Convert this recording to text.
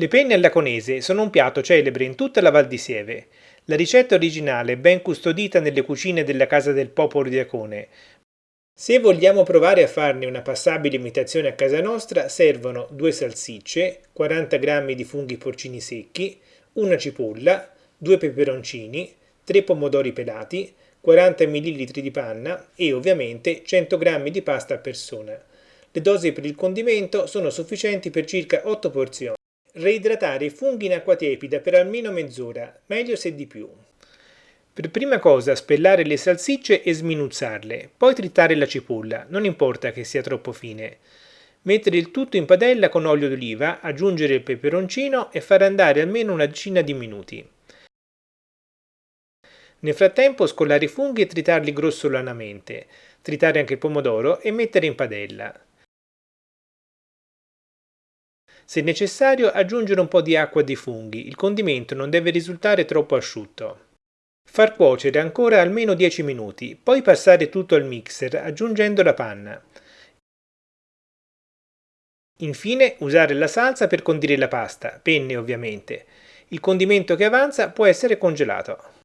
Le penne alla conese sono un piatto celebre in tutta la Val di Sieve. La ricetta originale è ben custodita nelle cucine della Casa del Popolo di Acone. Se vogliamo provare a farne una passabile imitazione a casa nostra, servono due salsicce, 40 g di funghi porcini secchi, una cipolla, due peperoncini, 3 pomodori pelati, 40 ml di panna e ovviamente 100 g di pasta a persona. Le dosi per il condimento sono sufficienti per circa 8 porzioni. Reidratare i funghi in acqua tiepida per almeno mezz'ora, meglio se di più. Per prima cosa spellare le salsicce e sminuzzarle, poi tritare la cipolla, non importa che sia troppo fine. Mettere il tutto in padella con olio d'oliva, aggiungere il peperoncino e far andare almeno una decina di minuti. Nel frattempo scollare i funghi e tritarli grossolanamente, tritare anche il pomodoro e mettere in padella. Se necessario aggiungere un po' di acqua dei funghi, il condimento non deve risultare troppo asciutto. Far cuocere ancora almeno 10 minuti, poi passare tutto al mixer aggiungendo la panna. Infine usare la salsa per condire la pasta, penne ovviamente. Il condimento che avanza può essere congelato.